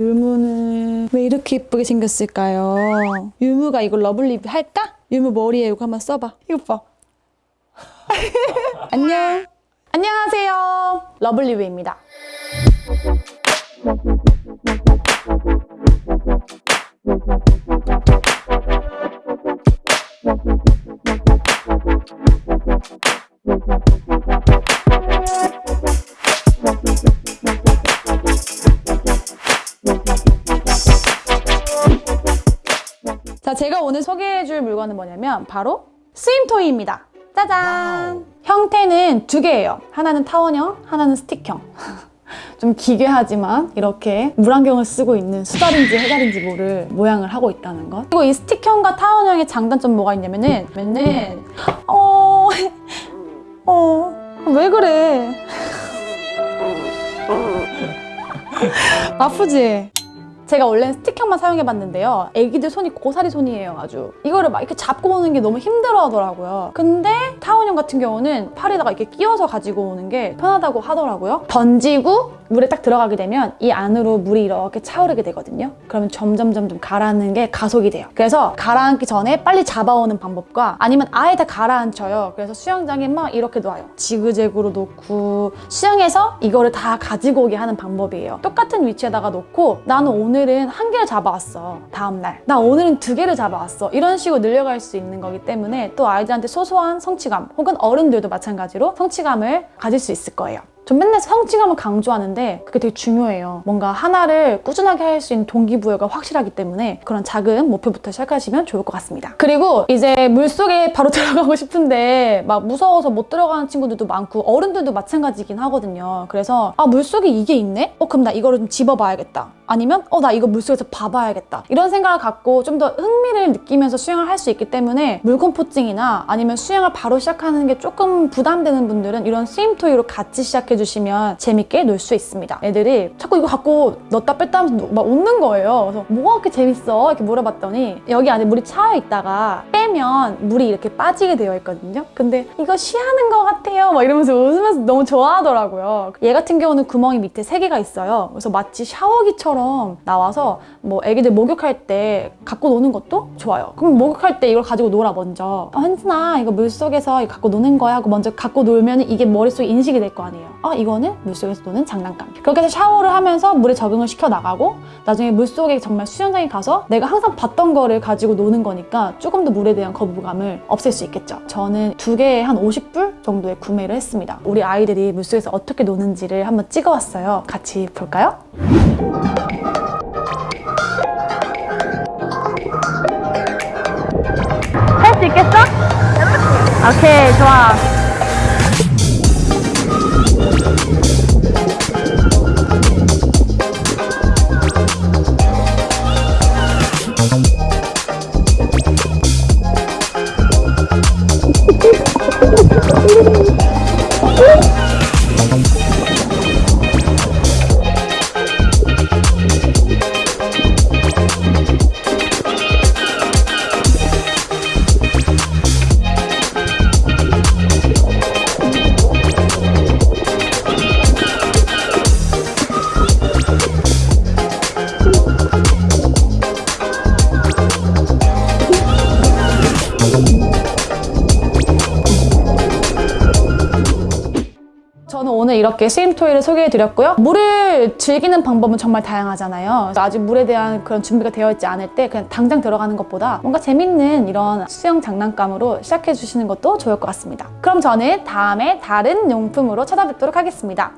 유무는 왜 이렇게 예쁘게 생겼을까요? 유무가 이거 lovely 할까? 유무 머리에 이거 한번 써봐. 이거 봐. 안녕. 안녕하세요. 러블리브입니다. 자, 제가 오늘 소개해줄 물건은 뭐냐면 바로 스윙토이입니다. 짜잔! 형태는 두 개예요. 하나는 타원형, 하나는 스틱형. 좀 기괴하지만 이렇게 물안경을 쓰고 있는 수달인지 해달인지 모를 모양을 하고 있다는 것. 그리고 이 스틱형과 타원형의 장단점 뭐가 있냐면은 맨은 어... 어... 왜 그래? 아프지? 제가 원래는 스틱형만 사용해봤는데요. 애기들 손이 고사리 손이에요, 아주. 이거를 막 이렇게 잡고 오는 게 너무 힘들어 하더라고요. 근데 타원형 같은 경우는 팔에다가 이렇게 끼워서 가지고 오는 게 편하다고 하더라고요. 던지고 물에 딱 들어가게 되면 이 안으로 물이 이렇게 차오르게 되거든요. 그러면 점점 점점 가라앉는 게 가속이 돼요. 그래서 가라앉기 전에 빨리 잡아오는 방법과 아니면 아예 다 가라앉혀요. 그래서 수영장에 막 이렇게 놔요. 지그재그로 놓고 수영해서 이거를 다 가지고 오게 하는 방법이에요. 똑같은 위치에다가 놓고 나는 오늘 은 한 개를 잡아왔어. 다음날. 나 오늘은 두 개를 잡아왔어. 이런 식으로 늘려갈 수 있는 거기 때문에 또 아이들한테 소소한 성취감 혹은 어른들도 마찬가지로 성취감을 가질 수 있을 거예요. 전 맨날 성취감을 강조하는데 그게 되게 중요해요. 뭔가 하나를 꾸준하게 할 수 있는 동기부여가 확실하기 때문에 그런 작은 목표부터 시작하시면 좋을 것 같습니다. 그리고 이제 물속에 바로 들어가고 싶은데 막 무서워서 못 들어가는 친구들도 많고 어른들도 마찬가지긴 하거든요. 그래서 아 물속에 이게 있네? 어 그럼 나 이거를 좀 집어봐야겠다. 아니면 어 나 이거 물속에서 봐봐야겠다. 이런 생각을 갖고 좀 더 흥미를 느끼면서 수영을 할 수 있기 때문에 물공포증이나 아니면 수영을 바로 시작하는 게 조금 부담되는 분들은 이런 스윙토이로 같이 시작해 주시면 재밌게 놀 수 있습니다. 애들이 자꾸 이거 갖고 넣었다 뺐다 하면서 막 웃는 거예요. 그래서 뭐가 그렇게 재밌어? 이렇게 물어봤더니 여기 안에 물이 차여 있다가 빼면 물이 이렇게 빠지게 되어 있거든요. 근데 이거 쉬하는 것 같아요. 막 이러면서 웃으면서 너무 좋아하더라고요. 얘 같은 경우는 구멍이 밑에 세 개가 있어요. 그래서 마치 샤워기처럼 나와서 뭐 애기들 목욕할 때 갖고 노는 것도 좋아요. 그럼 목욕할 때 이걸 가지고 놀아 먼저. 어, 현진아 이거 물속에서 이거 갖고 노는 거야 하고 먼저 갖고 놀면 이게 머릿속에 인식이 될 거 아니에요. 아 이거는 물속에서 노는 장난감. 그렇게 해서 샤워를 하면서 물에 적응을 시켜 나가고 나중에 물속에 정말 수영장에 가서 내가 항상 봤던 거를 가지고 노는 거니까 조금 더 물에 대한 거부감을 없앨 수 있겠죠. 저는 두 개에 한 50불 정도에 구매를 했습니다. 우리 아이들이 물속에서 어떻게 노는지를 한번 찍어왔어요. 같이 볼까요? 오케이, 좋아. 오늘 이렇게 스윙토이를 소개해드렸고요. 물을 즐기는 방법은 정말 다양하잖아요. 아직 물에 대한 그런 준비가 되어 있지 않을 때 그냥 당장 들어가는 것보다 뭔가 재밌는 이런 수영 장난감으로 시작해주시는 것도 좋을 것 같습니다. 그럼 저는 다음에 다른 용품으로 찾아뵙도록 하겠습니다.